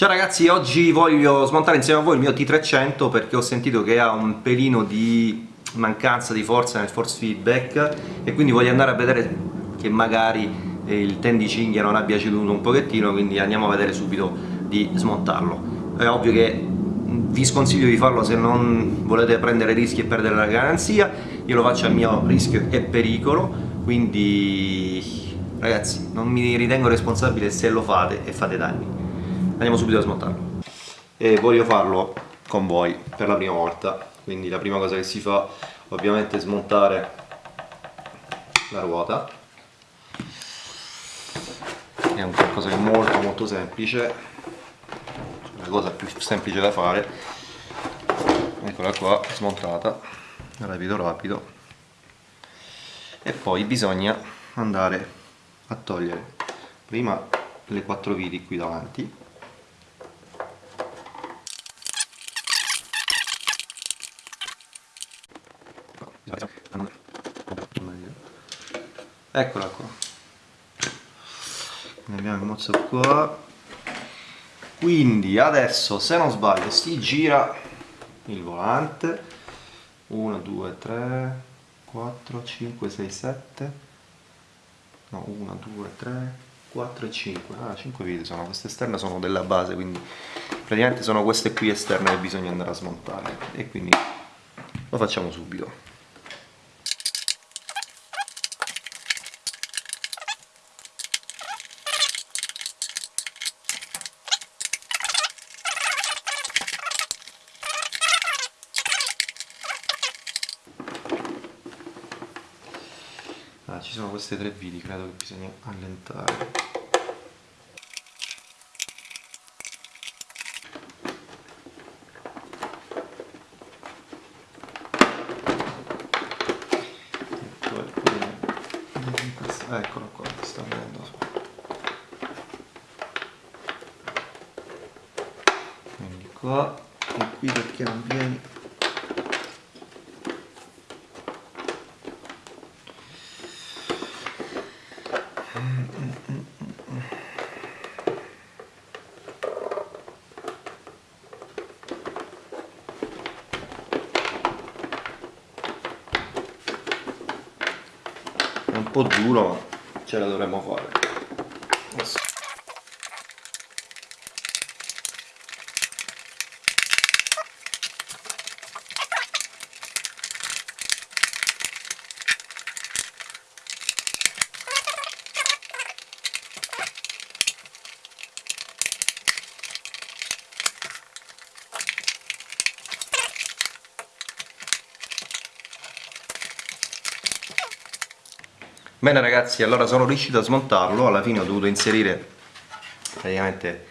Ciao ragazzi, oggi voglio smontare insieme a voi il mio T300 perché ho sentito che ha un pelino di mancanza di forza nel force feedback e quindi voglio andare a vedere che magari il ten non abbia ceduto un pochettino quindi andiamo a vedere subito di smontarlo. È ovvio che vi sconsiglio di farlo se non volete prendere rischi e perdere la garanzia io lo faccio a mio rischio e pericolo quindi ragazzi non mi ritengo responsabile se lo fate e fate danni andiamo subito a smontarlo. E voglio farlo con voi per la prima volta. Quindi la prima cosa che si fa ovviamente è smontare la ruota. È un qualcosa di molto molto semplice. La cosa più semplice da fare. Eccola qua smontata. Rapido rapido. E poi bisogna andare a togliere prima le quattro viti qui davanti eccola qua. Ne abbiamo il mozzo qua. Quindi adesso se non sbaglio si gira il volante. 1 2 3 4 5 6 7 no 1 2 3 4 e 5 ah 5 viti sono. Queste esterne sono della base quindi praticamente sono queste qui esterne che bisogna andare a smontare. E quindi lo facciamo subito ci sono queste tre viti credo che bisogna allentare. Eccola qua sta venendo quindi qua e qui perché non vieni po' duro ma ce la dovremmo fare Bene ragazzi, allora sono riuscito a smontarlo, alla fine ho dovuto inserire praticamente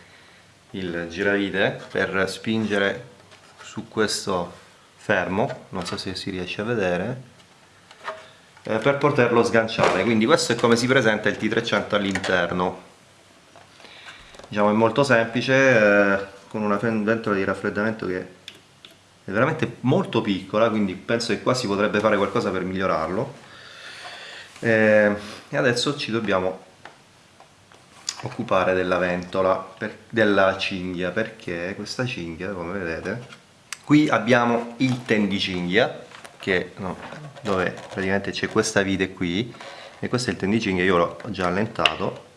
il giravite per spingere su questo fermo, non so se si riesce a vedere, eh, per poterlo sganciare, quindi questo è come si presenta il T300 all'interno. Diciamo è molto semplice, eh, con una ventola di raffreddamento che è veramente molto piccola, quindi penso che qua si potrebbe fare qualcosa per migliorarlo eh, e adesso ci dobbiamo occupare della ventola per, della cinghia perché questa cinghia come vedete qui abbiamo il ten di cinghia che no, dove praticamente c'è questa vite qui e questo è il ten di cinghia io l'ho già allentato.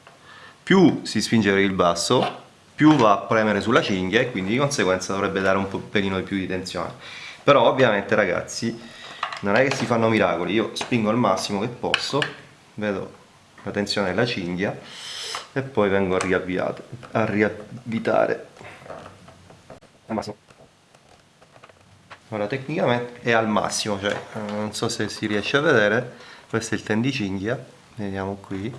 Più si spinge per il basso più va a premere sulla cinghia e quindi di conseguenza dovrebbe dare un pelino di più di tensione. Però ovviamente ragazzi non è che si fanno miracoli io spingo al massimo che posso vedo la tensione della cinghia e poi vengo a riavviare a riavvitare. Al massimo. Ora tecnicamente è al massimo cioè non so se si riesce a vedere questo è il ten di cinghia vediamo qui.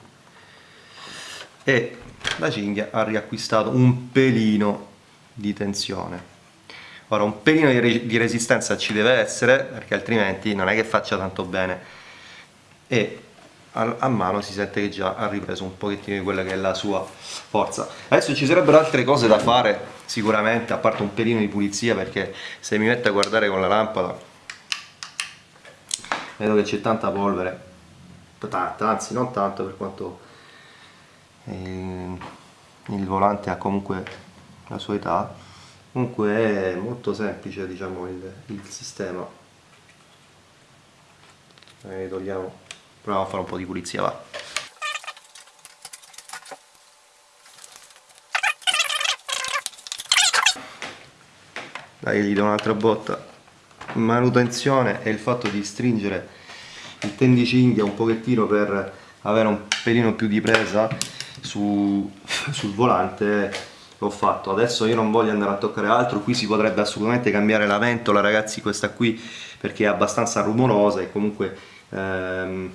E la cinghia ha riacquistato un pelino di tensione ora un pelino di, di resistenza ci deve essere perché altrimenti non è che faccia tanto bene. E a, mano si sente che già ha ripreso un pochettino di quella che è la sua forza. Adesso ci sarebbero altre cose da fare sicuramente a parte un pelino di pulizia perché se mi metto a guardare con la lampada vedo che c'è tanta polvere. Tanta, anzi non tanto per quanto il, il volante ha comunque la sua età comunque è molto semplice diciamo il, il sistema. E togliamo. Proviamo a fare un po' di pulizia va. Dai gli do un'altra botta. Manutenzione e il fatto di stringere il tendicinghia un pochettino per avere un pelino più di presa su, sul volante l'ho fatto. Adesso io non voglio andare a toccare altro. Qui si potrebbe assolutamente cambiare la ventola ragazzi questa qui perché è abbastanza rumorosa e comunque ehm,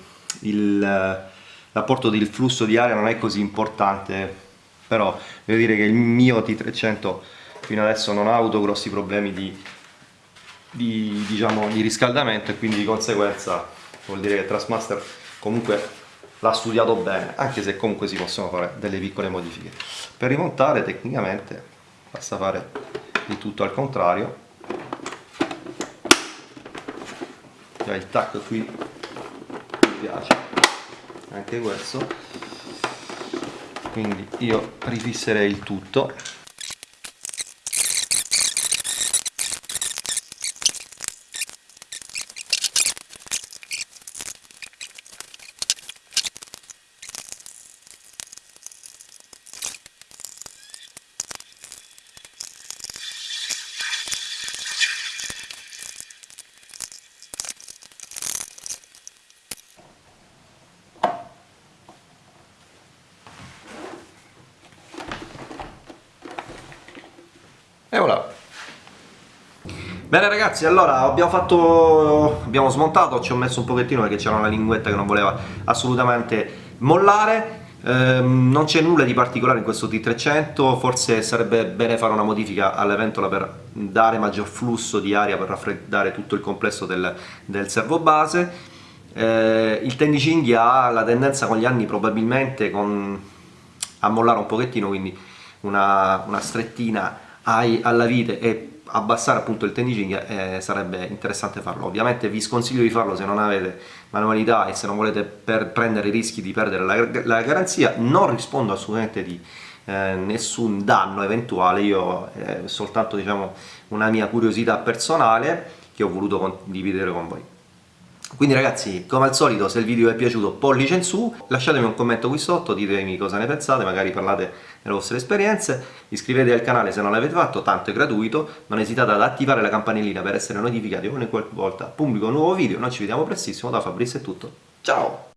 l'apporto del flusso di aria non è così importante. Però devo dire che il mio T300 fino adesso non ha avuto grossi problemi di, di, diciamo, di riscaldamento e quindi di conseguenza vuol dire che Trustmaster comunque l'ha studiato bene anche se comunque si possono fare delle piccole modifiche. Per rimontare tecnicamente basta fare di tutto al contrario. Già il tac qui mi piace anche questo. Quindi io rifisserei il tutto E voilà. Bene ragazzi, allora abbiamo fatto, abbiamo smontato, ci ho messo un pochettino perché c'era una linguetta che non voleva assolutamente mollare, ehm, non c'è nulla di particolare in questo T300, forse sarebbe bene fare una modifica alla ventola per dare maggior flusso di aria per raffreddare tutto il complesso del, del servo base, eh, il tendicinghia ha la tendenza con gli anni probabilmente con, a mollare un pochettino, quindi una, una strettina ai, alla vite e abbassare appunto il tendicinghia eh, sarebbe interessante farlo. Ovviamente vi sconsiglio di farlo se non avete manualità e se non volete prendere i rischi di perdere la, la garanzia. Non rispondo assolutamente di eh, nessun danno eventuale. Io eh, soltanto diciamo una mia curiosità personale che ho voluto condividere con voi quindi ragazzi, come al solito, se il video vi è piaciuto pollice in su, lasciatemi un commento qui sotto, ditemi cosa ne pensate, magari parlate delle vostre esperienze, iscrivetevi al canale se non l'avete fatto, tanto è gratuito, non esitate ad attivare la campanellina per essere notificati ogni volta pubblico un nuovo video, noi ci vediamo prestissimo, da Fabrizio è tutto, ciao!